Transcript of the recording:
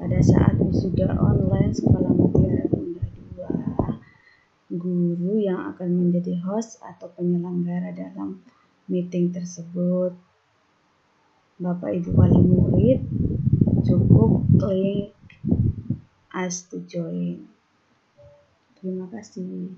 pada saat wisuda online Sekolah Mutiara Bunda 2, guru yang akan menjadi host atau penyelenggara dalam meeting tersebut. Bapak Ibu wali murid cukup klik as to join. Terima kasih.